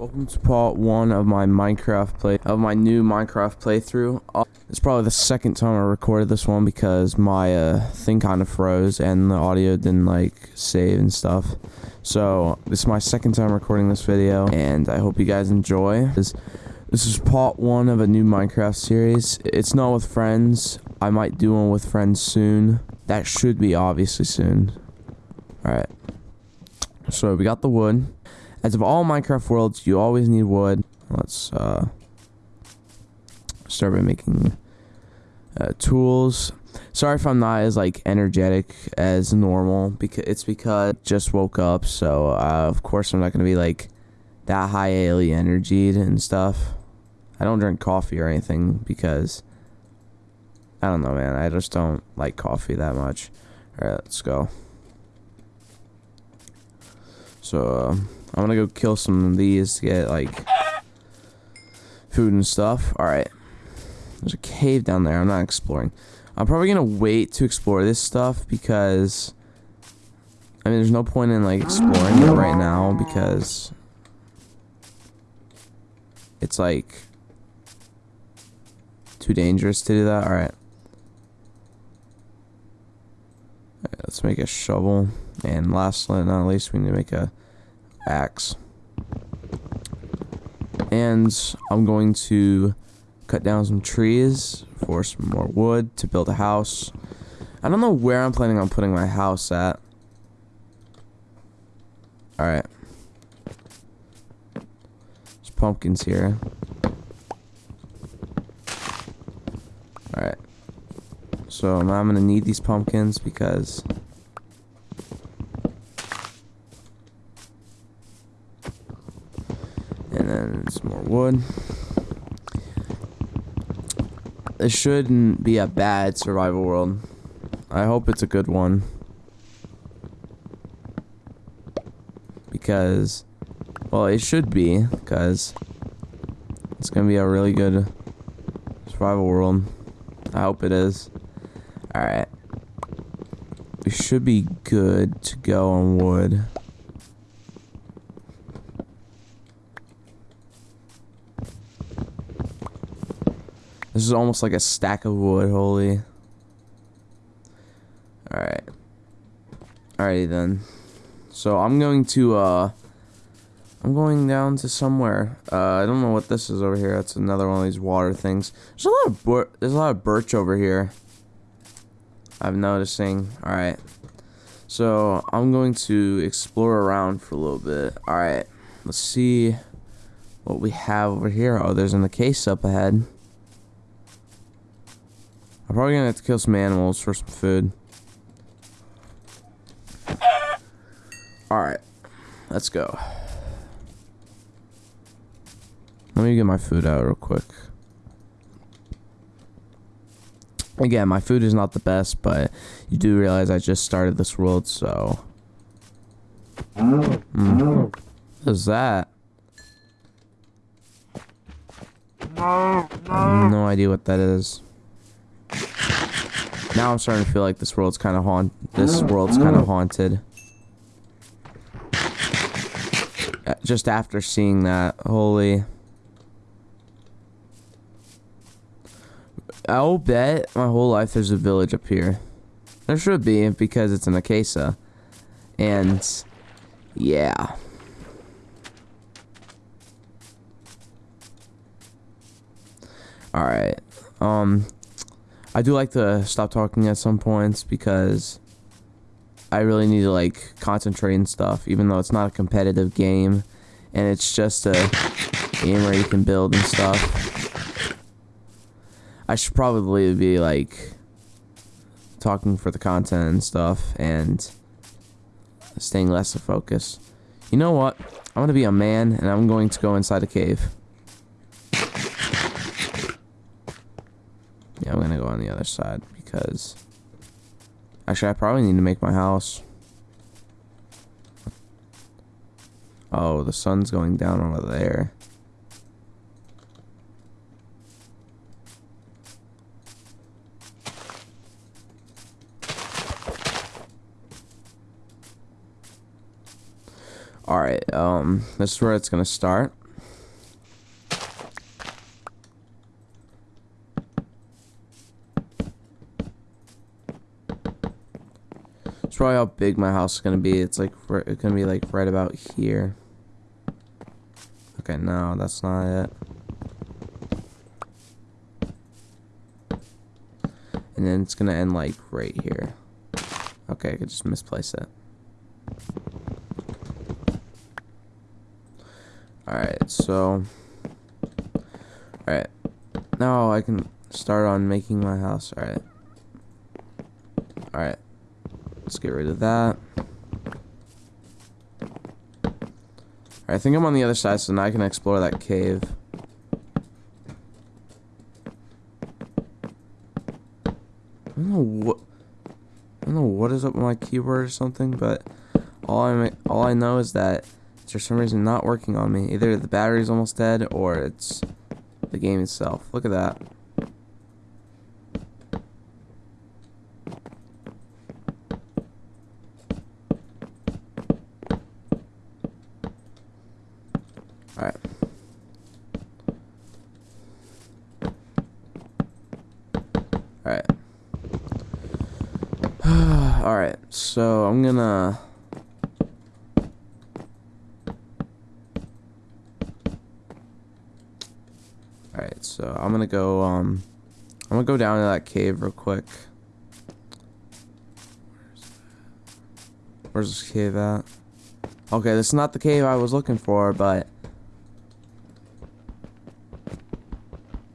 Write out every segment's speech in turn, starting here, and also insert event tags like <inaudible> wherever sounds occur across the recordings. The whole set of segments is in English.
Welcome to part one of my Minecraft play of my new Minecraft playthrough. Uh, it's probably the second time I recorded this one because my uh, thing kind of froze and the audio didn't like save and stuff. So this is my second time recording this video, and I hope you guys enjoy. This this is part one of a new Minecraft series. It's not with friends. I might do one with friends soon. That should be obviously soon. All right. So we got the wood. As of all Minecraft worlds, you always need wood. Let's uh, start by making uh, tools. Sorry if I'm not as like energetic as normal because it's because I just woke up. So uh, of course I'm not gonna be like that high alien energied and stuff. I don't drink coffee or anything because I don't know, man. I just don't like coffee that much. All right, let's go. So. Uh, I'm gonna go kill some of these to get like food and stuff. Alright. There's a cave down there. I'm not exploring. I'm probably gonna wait to explore this stuff because I mean there's no point in like exploring it right now because it's like too dangerous to do that. Alright. right, let's make a shovel. And last but not least, we need to make a axe. And I'm going to cut down some trees for some more wood to build a house. I don't know where I'm planning on putting my house at. Alright. There's pumpkins here. Alright. So I'm going to need these pumpkins because some more wood. It shouldn't be a bad survival world. I hope it's a good one. Because, well, it should be, because it's going to be a really good survival world. I hope it is. Alright. We should be good to go on wood. Is almost like a stack of wood, holy. Alright. Alrighty then. So I'm going to, uh... I'm going down to somewhere. Uh, I don't know what this is over here. That's another one of these water things. There's a lot of there's a lot of birch over here. I'm noticing. All right. So I'm going to explore around for a little bit. All right. Let's see what we have over here. Oh, there's an case up ahead. I'm probably gonna have to kill some animals for some food. Alright. Let's go. Let me get my food out real quick. Again, my food is not the best, but you do realize I just started this world, so... Mm. What is that? No idea what that is. Now I'm starting to feel like this world's kind of haunt. This world's kind of haunted. Uh, just after seeing that, holy. I'll bet my whole life there's a village up here. There should be because it's an Acacia. And yeah. Alright. Um I do like to stop talking at some points because I really need to like concentrate and stuff, even though it's not a competitive game and it's just a game where you can build and stuff. I should probably be like talking for the content and stuff and staying less of focus. You know what? I'm gonna be a man and I'm going to go inside a cave. Yeah, I'm gonna go on the other side because actually I probably need to make my house. Oh, the sun's going down over there. Alright, um, this is where it's gonna start. probably how big my house is gonna be. It's like it's gonna be like right about here. Okay, no, that's not it. And then it's gonna end like right here. Okay, I could just misplace it. Alright, so Alright. Now I can start on making my house. Alright. Alright. Let's get rid of that. I think I'm on the other side, so now I can explore that cave. I don't know what. I don't know what is up with my keyboard or something, but all I all I know is that it's for some reason not working on me. Either the battery's almost dead or it's the game itself. Look at that. Alright. Alright. <sighs> Alright, so I'm gonna... Alright, so I'm gonna go, um... I'm gonna go down to that cave real quick. Where's this cave at? Okay, this is not the cave I was looking for, but...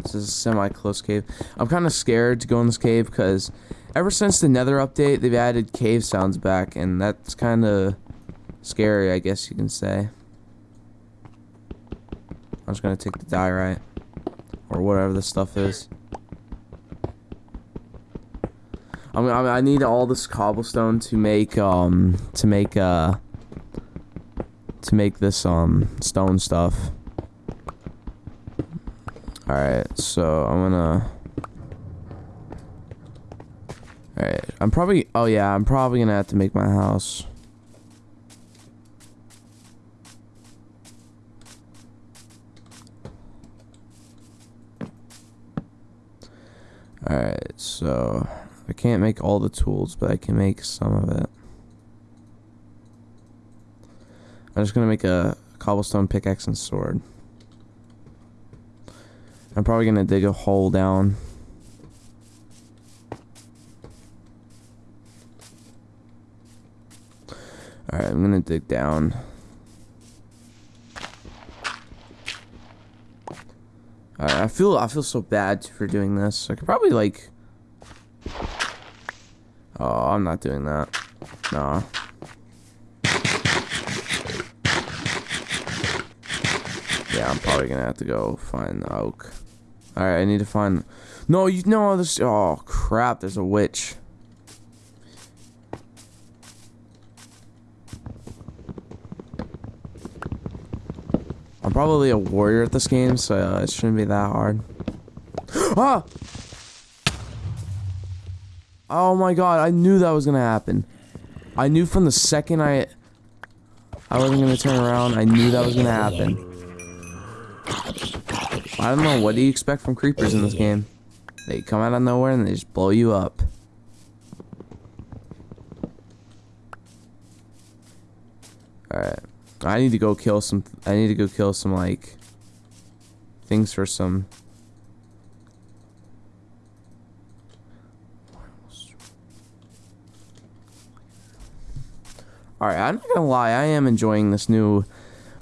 This is a semi-close cave. I'm kind of scared to go in this cave because ever since the Nether update, they've added cave sounds back, and that's kind of scary, I guess you can say. I'm just gonna take the diorite or whatever this stuff is. I mean, I need all this cobblestone to make um to make uh to make this um stone stuff. Alright, so I'm gonna Alright, I'm probably oh yeah, I'm probably gonna have to make my house. Alright, so I can't make all the tools, but I can make some of it. I'm just gonna make a cobblestone pickaxe and sword. I'm probably gonna dig a hole down. Alright, I'm gonna dig down. Alright, I feel I feel so bad for doing this. I could probably like Oh, I'm not doing that. Nah. Yeah, I'm probably gonna have to go find the oak. Alright, I need to find... No, you know this... Oh, crap, there's a witch. I'm probably a warrior at this game, so uh, it shouldn't be that hard. <gasps> ah! Oh my god, I knew that was gonna happen. I knew from the second I... I wasn't gonna turn around, I knew that was gonna happen. I don't know, what do you expect from creepers in this game? They come out of nowhere and they just blow you up. I need to go kill some, I need to go kill some, like, things for some... Alright, I'm not gonna lie, I am enjoying this new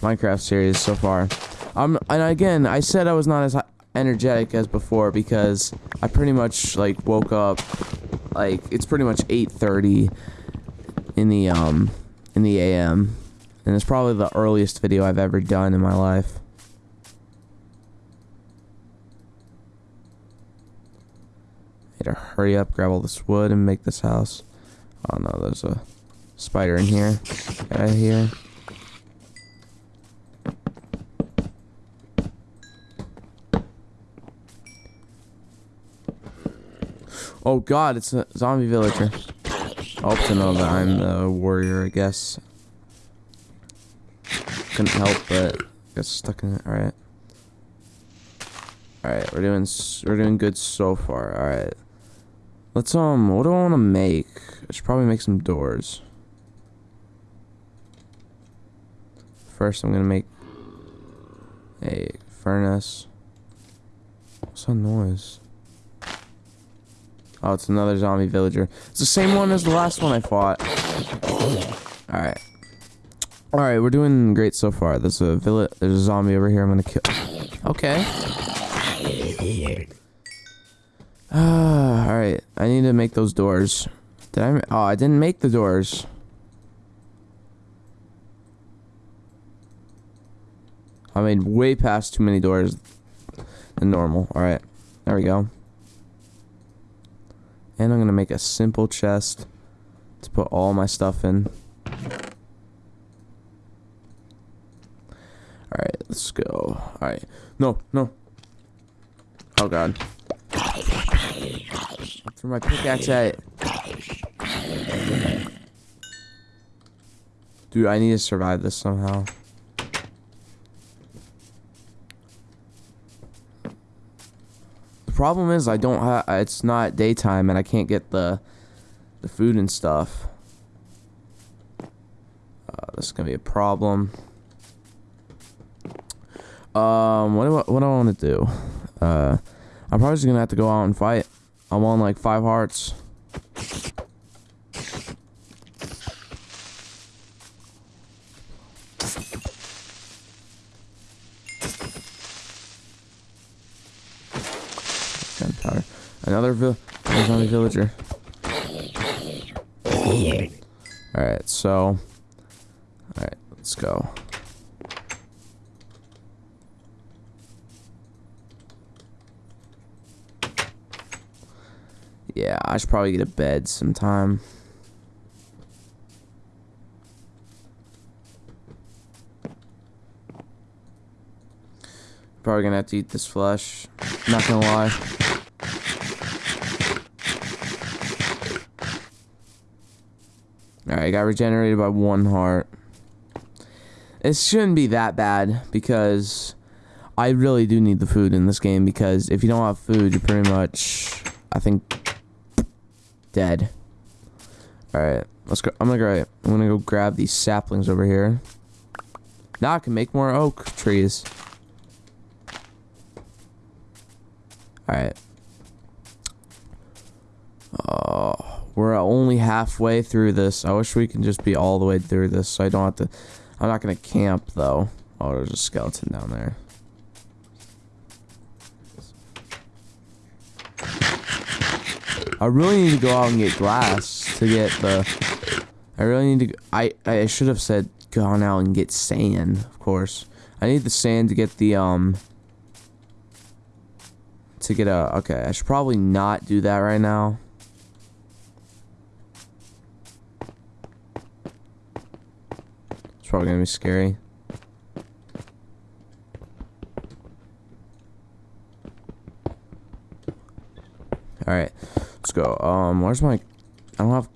Minecraft series so far. Um, and again, I said I was not as energetic as before because I pretty much like woke up like it's pretty much 8:30 in the um in the AM, and it's probably the earliest video I've ever done in my life. Need to hurry up, grab all this wood, and make this house. Oh no, there's a spider in here. Get out of here. Oh god, it's a zombie villager. I hope to know that I'm the warrior, I guess. Couldn't help but get stuck in it. Alright. Alright, we're doing we're doing good so far. Alright. Let's um. What do I want to make? I should probably make some doors. First, I'm gonna make a furnace. What's that noise? Oh, it's another zombie villager. It's the same one as the last one I fought. Alright. Alright, we're doing great so far. There's a village. There's a zombie over here I'm gonna kill. Okay. Ah, <sighs> alright. I need to make those doors. Did I? Oh, I didn't make the doors. I made way past too many doors than normal. Alright. There we go. And I'm to make a simple chest to put all my stuff in. Alright, let's go. Alright. No, no. Oh god. Throw my pickaxe at it. Dude, I need to survive this somehow. The problem is I don't have. It's not daytime and I can't get the the food and stuff. Uh, this is gonna be a problem. Um, what do I, what do I want to do? Uh, I'm probably just gonna have to go out and fight. I'm on like five hearts. Gunpowder. Another zombie villager. Alright, so. Alright, let's go. Yeah, I should probably get a bed sometime. Probably gonna have to eat this flesh. Not gonna lie. Alright, got regenerated by one heart. It shouldn't be that bad because I really do need the food in this game because if you don't have food, you're pretty much, I think, dead. Alright, let's go. I'm gonna go. I'm gonna go grab these saplings over here. Now I can make more oak trees. Alright. Oh, we're only halfway through this. I wish we can just be all the way through this so I don't have to... I'm not going to camp, though. Oh, there's a skeleton down there. I really need to go out and get glass to get the... I really need to... I, I should have said gone out and get sand, of course. I need the sand to get the, um to get a... Okay, I should probably not do that right now. It's probably to be scary. Alright, go. Um, where's my... I don't have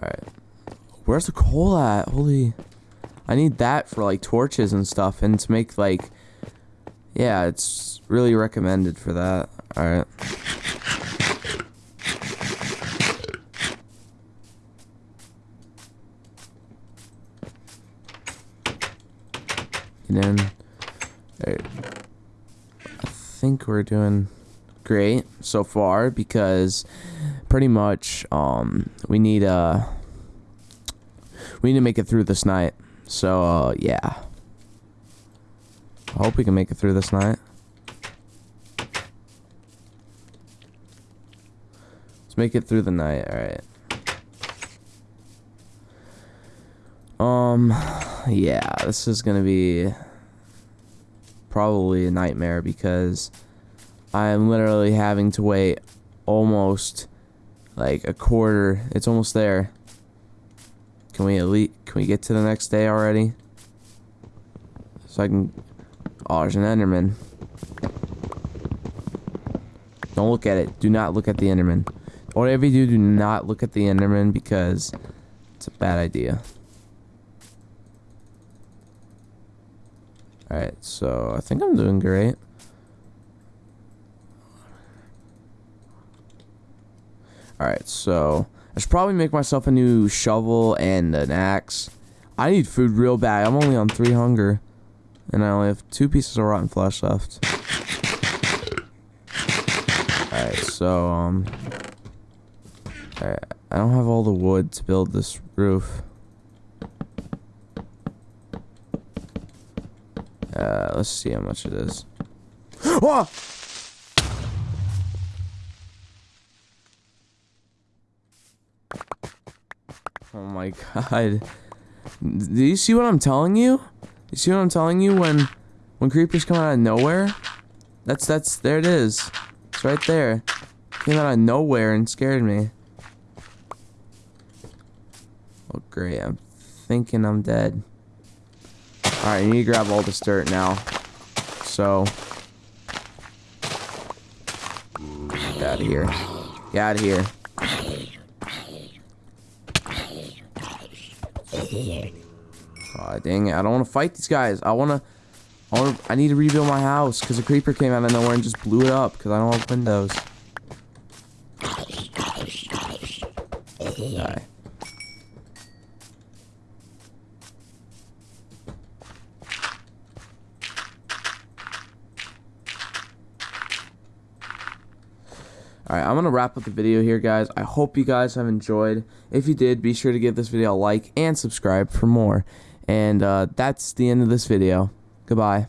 Alright. Where's the coal at? Holy... I need that for, like, torches and stuff, and to make, like... Yeah, it's really recommended for that. Alright. I think we're doing great so far because pretty much um we need uh, we need to make it through this night. So, uh, yeah. I hope we can make it through this night. Let's make it through the night, alright. Um, yeah, this is gonna be probably a nightmare because I'm literally having to wait almost like a quarter. It's almost there. Can we elite? Can we get to the next day already? So I can. Oh, there's an Enderman. Don't look at it. Do not look at the Enderman. Whatever you do, do not look at the Enderman because It's a bad idea. Alright, so I think I'm doing great. Alright, so I should probably make myself a new shovel and an axe. I need food real bad. I'm only on three hunger. And I only have two pieces of rotten flesh left. Alright, so, um... Alright, I don't have all the wood to build this roof. Uh, let's see how much it is. oh! Oh my god. Do you see what I'm telling you? You see what I'm telling you when when creepers come out of nowhere? That's that's there it is. It's right there. Came out of nowhere and scared me. Oh great, I'm thinking I'm dead. Alright, you need to grab all this dirt now. So Get out of here. Get out of here. Oh, dang it. I don't want to fight these guys. I want to... I, wanna, I need to rebuild my house because a creeper came out of nowhere and just blew it up because I don't have windows. Die. Alright, I'm going to up the video here, guys. I hope you guys have enjoyed. If you did, be sure to give this video a like and subscribe for more. And uh, that's the end of this video. Goodbye.